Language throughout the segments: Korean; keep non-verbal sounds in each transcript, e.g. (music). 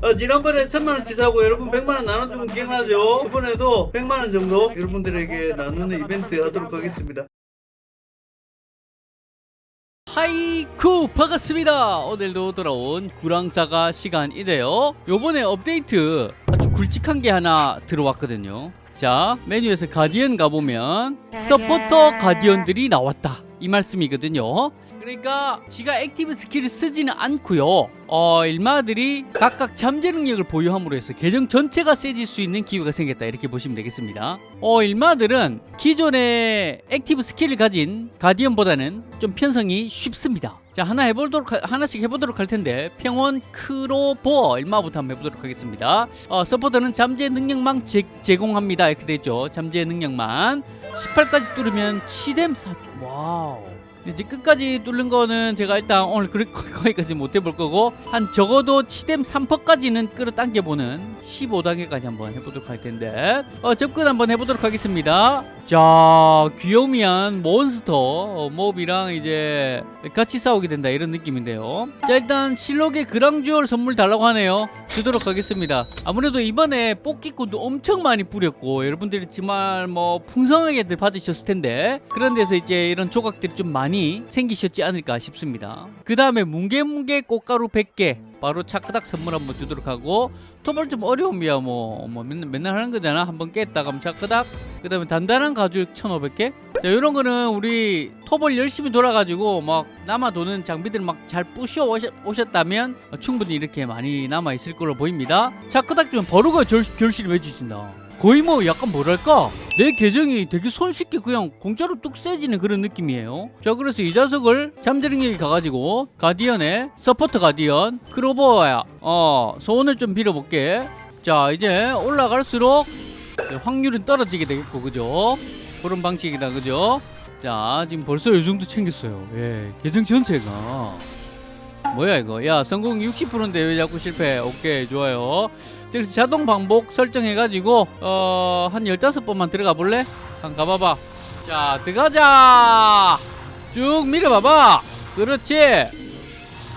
어, 지난번에 천만원 치 사고 여러분 백만원 나눠주면 기억나죠? 이번에도 백만원 정도 여러분들에게 나누는 이벤트 하도록 하겠습니다. 하이쿠 반갑습니다. 오늘도 돌아온 구랑사가 시간이네요. 요번에 업데이트 아주 굵직한 게 하나 들어왔거든요. 자 메뉴에서 가디언 가보면 서포터 가디언들이 나왔다. 이 말씀이거든요 그러니까 지가 active skill을 쓰지는 않고요. 어, 일마들이 각각 잠재 능력을 보유함으로 해서 계정 전체가 세질 수 있는 기회가 생겼다. 이렇게 보시면 되겠습니다. 어, 일마들은 기존의 active skill을 가진 guardian보다는 좀 편성이 쉽습니다. 자 하나 해보도록 하, 하나씩 해보도록 할 텐데 평원 크로보. 일마부터 한번 해보도록 하겠습니다. 어, supporter는 잠재 능력만 제, 제공합니다. 이렇게 되죠. 잠재 능력만. 18까지 뚫으면 치뎀 사 wow 이제 끝까지 뚫는 거는 제가 일단 오늘 그, (laughs) 거기까지 못 해볼 거고 한 적어도 치뎀 3퍼까지는 끌어당겨보는 15단계까지 한번 해보도록 할 텐데 어, 접근 한번 해보도록 하겠습니다. 자 귀요미한 몬스터 어, 몹이랑 이제 같이 싸우게 된다 이런 느낌인데요. 자 일단 실록의 그랑주얼 선물 달라고 하네요. 주도록 하겠습니다. 아무래도 이번에 뽑기꾼도 엄청 많이 뿌렸고 여러분들이 정말 뭐 풍성하게들 받으셨을 텐데 그런 데서 이제 이런 조각들이 좀 많이 생기셨지 않을까 싶습니다. 그 다음에 뭉게뭉게 꽃가루 100개. 바로 차크닥 선물 한번 주도록 하고 토벌 좀 어려움이야 뭐, 뭐 맨날, 맨날 하는 거잖아. 한번 깼다 그럼 차크닥. 그 다음에 단단한 가죽 1500개. 자 이런 거는 우리 토벌 열심히 돌아가지고 막 남아 도는 장비들 막 잘 부셔 오셨, 오셨다면 충분히 이렇게 많이 남아 있을 걸로 보입니다. 차크닥 좀 결, 결실을 해주신다 거의 뭐 약간 뭐랄까 내 계정이 되게 손쉽게 그냥 공짜로 뚝 세지는 그런 느낌이에요. 자 그래서 이 자석을 잠재능력이 가가지고 가디언의 서포터 가디언 크로버야. 어 소원을 좀 빌어볼게. 자 이제 올라갈수록 확률은 떨어지게 되겠고 그죠? 그런 방식이다 그죠? 자 지금 벌써 이 정도 챙겼어요. 예 계정 전체가 뭐야 이거 야 성공 60%인데 왜 자꾸 실패 오케이 좋아요 그래서 자동 반복 설정해가지고 어 한 15번만 들어가 볼래? 한번 가봐봐 자 들어가자 쭉 밀어봐봐 그렇지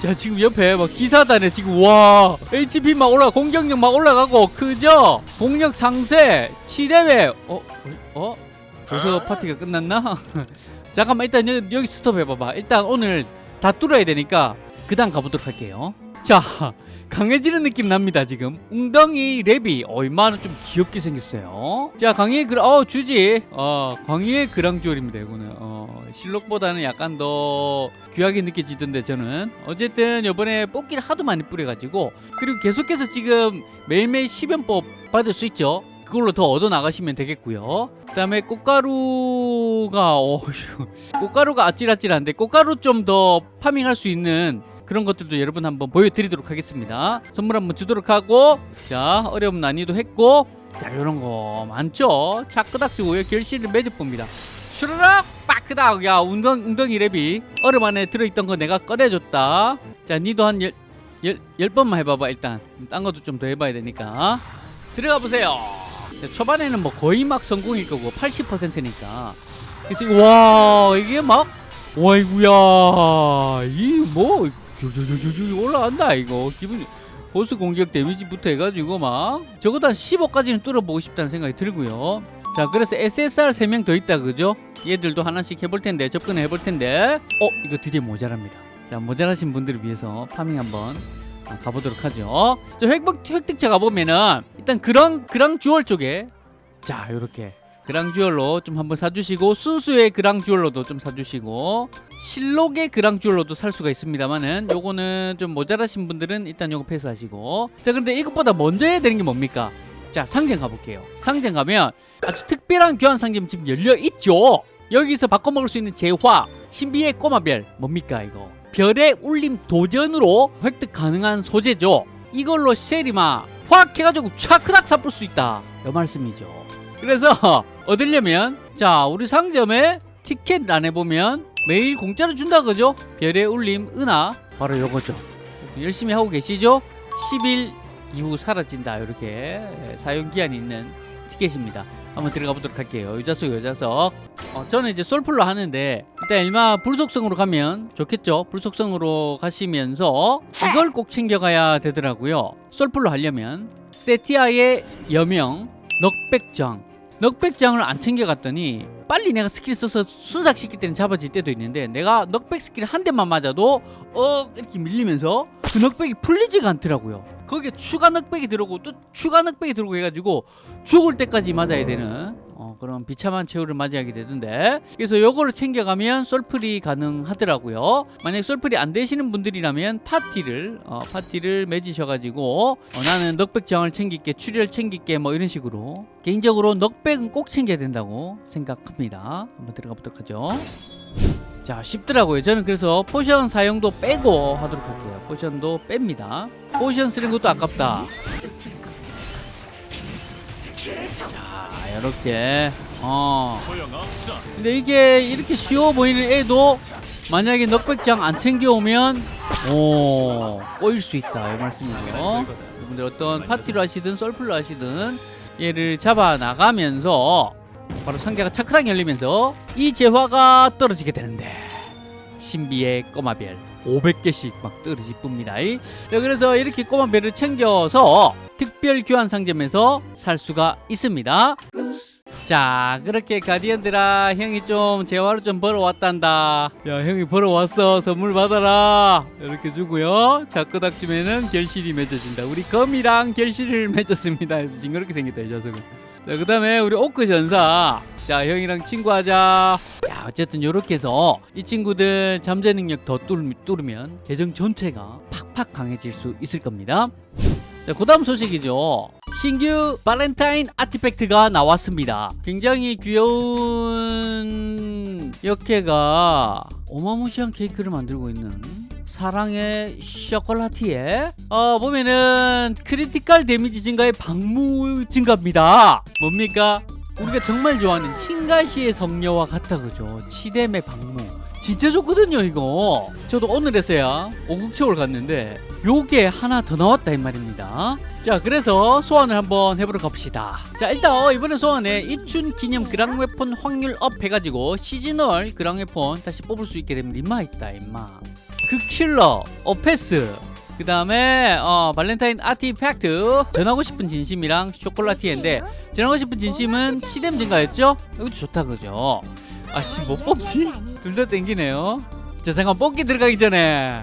자 지금 옆에 막 기사단에 지금 와 HP 막 올라 공격력 막 올라가고 그죠? 공력 상세 7레벨 어? 어? 벌써 파티가 끝났나? (laughs) 잠깐만 일단 여기, 여기 스톱 해봐봐 일단 오늘 다 뚫어야 되니까 그 다음 가보도록 할게요. 자 강해지는 느낌 납니다 지금. 웅덩이 랩이 얼마나 좀 귀엽게 생겼어요. 자 강의의 그, 어 주지. 어 광희의 그랑주얼입니다 이거는. 어 실록보다는 약간 더 귀하게 느껴지던데 저는. 어쨌든 이번에 뽑기를 하도 많이 뿌려가지고 그리고 계속해서 지금 매일매일 10연법 받을 수 있죠. 그걸로 더 얻어 나가시면 되겠고요. 그 다음에 꽃가루가 어, 꽃가루가 아찔아찔한데 꽃가루 좀 더 파밍할 수 있는 그런 것들도 여러분 한번 보여드리도록 하겠습니다. 선물 한번 주도록 하고 자 어려움 난이도 했고 자 이런 거 많죠? 차크닥 주고요 결실을 맺어봅니다. 슈르륵 빠크닥. 야 웅덩, 웅덩이 랩이. 얼음 안에 들어있던 거 내가 꺼내줬다. 자 니도 한 열, 열, 열 번만 해봐봐 일단. 딴 것도 좀 더 해봐야 되니까. 들어가 보세요. 자, 초반에는 뭐 거의 막 성공일 거고 80%니까. 그래서 와 이게 막 와이구야. 이 뭐 올라간다 이거? 기분 보스 공격 데미지부터 해가지고 막. 적어도 한 15까지는 뚫어보고 싶다는 생각이 들고요. 자 그래서 SSR 3명 더 있다 그죠? 얘들도 하나씩 해볼 텐데 접근해 볼 텐데. 어 이거 드디어 모자랍니다. 자 모자라신 분들을 위해서 파밍 한번 가보도록 하죠. 자 획득, 획득차 가보면은 일단 그랑 그랑 주얼 쪽에. 자 요렇게. 그랑 주얼로 좀 한번 사주시고 순수의 그랑 주얼로도 좀 사주시고 실록의 그랑 주얼로도 살 수가 있습니다만은 요거는 좀 모자라신 분들은 일단 요거 패스하시고. 자 근데 이것보다 먼저 해야 되는 게 뭡니까? 자 상점 가볼게요. 상점 가면 아주 특별한 교환 상점 지금 열려 있죠? 여기서 바꿔먹을 수 있는 재화 신비의 꼬마별 뭡니까 이거? 별의 울림 도전으로 획득 가능한 소재죠. 이걸로 쉐리마 확 해가지고 차크닥 사볼 수 있다. 이 말씀이죠. 그래서 (laughs) 얻으려면 자 우리 상점에 티켓 란에 보면 매일 공짜로 준다 그죠? 별의 울림 은하. 바로 요거죠. 열심히 하고 계시죠? 10일 이후 사라진다 이렇게. 사용기한이 있는 티켓입니다. 한번 들어가 보도록 할게요. 여자석 여자석 어, 저는 이제 솔플로 하는데 일단 일마 불속성으로 가면 좋겠죠? 불속성으로 가시면서 이걸 꼭 챙겨가야 되더라고요. 솔플로 하려면 세티아의 여명 knockback장 knockback장을 안 챙겨갔더니 빨리 내가 스킬 써서 순삭시킬 때는 잡아질 때도 있는데 내가 knockback 스킬 한 대만 맞아도 어 이렇게 밀리면서 그 knockback이 풀리지가 않더라고요. 거기에 추가 knockback이 들어오고 또 추가 knockback이 들어오고 해가지고 죽을 때까지 맞아야 되는 어, 그런 비참한 최후를 맞이하게 되던데. 그래서 요거를 챙겨가면 솔플이 가능하더라고요. 만약 솔플이 안 되시는 분들이라면 파티를 어, 파티를 맺으셔가지고 어, 나는 knockback장을 챙길게 출혈 챙길게 뭐 이런 식으로 개인적으로 knockback은 꼭 챙겨야 된다고 생각합니다. 한번 들어가 보도록 하죠. 자 쉽더라고요. 저는 그래서 potion 사용도 빼고 하도록 할게요. potion도 뺍니다. potion 쓰는 것도 아깝다. 자 이렇게. 어. 근데 이게 이렇게 쉬워 보이는 애도 만약에 knockback장 안 챙겨오면 오 꼬일 수 있다. 이 말씀이죠. 여러분들 어떤 파티로 하시든 솔플로 하시든 얘를 잡아 나가면서 바로 상자가 차크랑 열리면서 이 재화가 떨어지게 되는데 신비의 꼬마별. 500개씩 막 쁩니다. 자, 그래서 이렇게 꼬마별을 챙겨서 특별 교환 상점에서 살 수가 있습니다. 자 그렇게 가디언들아 형이 좀 재화로 좀 벌어왔단다. 야 형이 벌어왔어. 선물 받아라. 이렇게 주고요. 자 끄닥쯤에는 결실이 맺어진다. 우리 검이랑 결실을 맺었습니다. 징그럽게 생겼다 이 녀석은. 자그 다음에 우리 오크 전사. 자 형이랑 친구하자. 자 어쨌든 요렇게 해서 이 친구들 잠재 능력 더 뚫, 뚫으면 계정 전체가 팍팍 강해질 수 있을 겁니다 자, 그 다음 소식이죠. 신규 발렌타인 artifact가 나왔습니다. 굉장히 귀여운 여캐가 어마무시한 케이크를 만들고 있는 사랑의 쇼콜라티에 어 보면은 critical damage 증가의 방무 증가입니다. 뭡니까? 우리가 정말 좋아하는 흰가시의 성녀와 같다 그죠? 치뎀의 방무 진짜 좋거든요 이거. 저도 오늘 했어야 오국체월 갔는데 요게 하나 더 나왔다 이 말입니다. 자 그래서 소환을 한번 해보러 갑시다. 자 일단 이번에 소환에 입춘 기념 그랑 웨폰 확률 업 해가지고 시즈널 그랑 웨폰 다시 뽑을 수 있게 됩니다 임마 있다 임마. 그 킬러 어패스. 그 다음에 어, 발렌타인 아티팩트. 전하고 싶은 진심이랑 쇼콜라티에인데 전하고 싶은 진심은 치뎀 증가였죠? 이거 좋다 그죠? 아씨 못 뽑지? 둘 다 땡기네요. 자 잠깐 뽑기 들어가기 전에.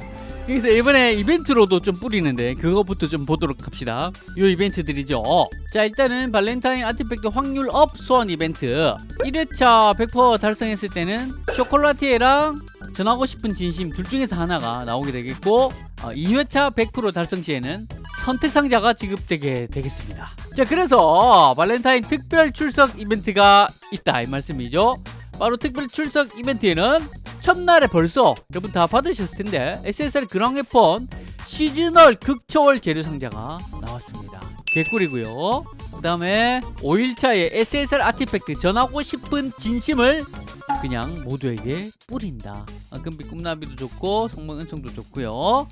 여기서 이번에 이벤트로도 좀 뿌리는데 그거부터 좀 보도록 합시다. 요 이벤트들이죠. 자 일단은 발렌타인 artifact 확률 up 소환 이벤트. 1회차 100% 달성했을 때는 쇼콜라티에랑 전하고 싶은 진심 둘 중에서 하나가 나오게 되겠고 어, 2회차 100% 달성 시에는 선택 상자가 지급되게 되겠습니다. 자 그래서 발렌타인 특별 출석 이벤트가 있다 이 말씀이죠 바로 특별 출석 이벤트에는 첫날에 벌써 여러분 다 받으셨을 텐데 SSR 그랑웨폰 시즈널 극초월 재료 상자가 나왔습니다. 개꿀이고요. 그 다음에 5일차에 SSR 아티팩트 전하고 싶은 진심을 그냥 모두에게 뿌린다. 아, 금빛 꿈나비도 좋고 성문 은총도 좋고요. 어,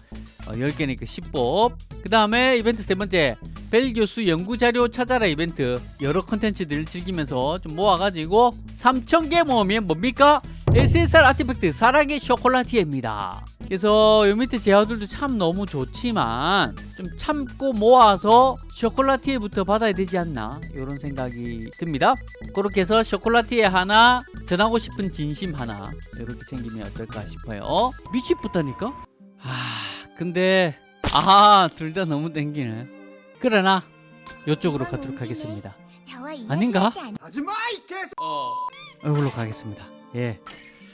10개니까 10법. 그 다음에 이벤트 세 번째 벨 교수 연구자료 찾아라 이벤트. 여러 컨텐츠들을 즐기면서 좀 모아가지고 3,000개 모으면 뭡니까? SSR 아티팩트 사랑의 쇼콜라티에입니다. 그래서 요 밑에 제화들도 참 너무 좋지만 좀 참고 모아서 쇼콜라티에부터 받아야 되지 않나? 이런 생각이 듭니다. 그렇게 해서 쇼콜라티에 하나 전하고 싶은 진심 하나 이렇게 챙기면 어떨까 싶어요. 미치겠다니까? 아 근데 아 둘 다 너무 땡기네 그러나 이쪽으로 가도록 하겠습니다 아닌가? 어. 이걸로 가겠습니다. 예.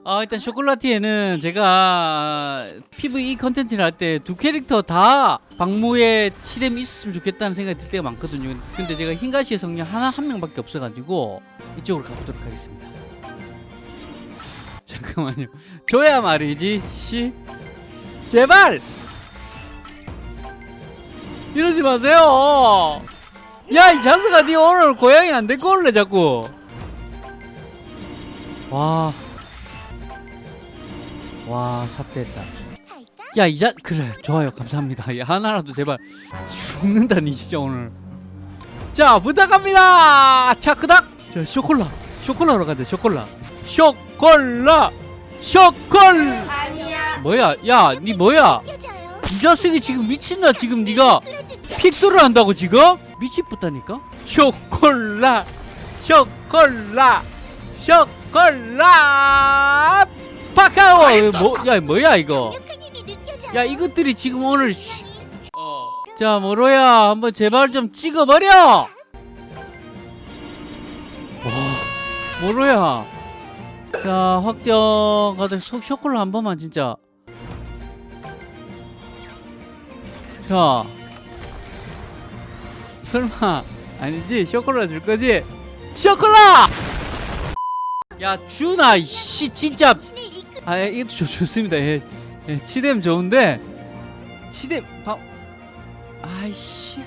아, 일단 쇼콜라티에는 제가 PVE 컨텐츠를 할 때 두 캐릭터 다 방무에 치뎀이 있었으면 좋겠다는 생각이 들 때가 많거든요. 근데 제가 흰가시의 성령 하나 한 명밖에 없어가지고 이쪽으로 가보도록 하겠습니다. 잠깐만요. 줘야 말이지. 씨. 제발! 이러지 마세요! 야, 이 자스가 니 오늘 고양이 안 데리고 올래, 자꾸. 와. 와, 삽됐다. 야, 이자, 그래, 좋아요. 감사합니다. 야, 하나라도 제발. 죽는다 니, 진짜 오늘. 자, 부탁합니다! 자, 그닥! 자 쇼콜라 쇼콜라로 가자 쇼콜라 쇼콜라 쇼콜 아니야. 뭐야 야니 뭐야 이 자식이 지금 미친다 지금 니가 픽도를 한다고 지금? 미치겠다니까? 쇼콜라! 쇼콜라! 쇼콜라! 파카오! 뭐 야 뭐야 이거? 야 이것들이 지금 오늘 씨- 자 모로야? 한번 제발 좀 찍어버려! 와, 모로야? 자 확정 쇼- 쇼콜라 한 번만 진짜. 자 설마 아니지? 쇼콜라 줄 거지? 쇼콜라! 야 준아 씨 진짜. 아 이거 좋, 좋습니다. 예, 예 치뎀 좋은데. 치뎀 밥 아이씨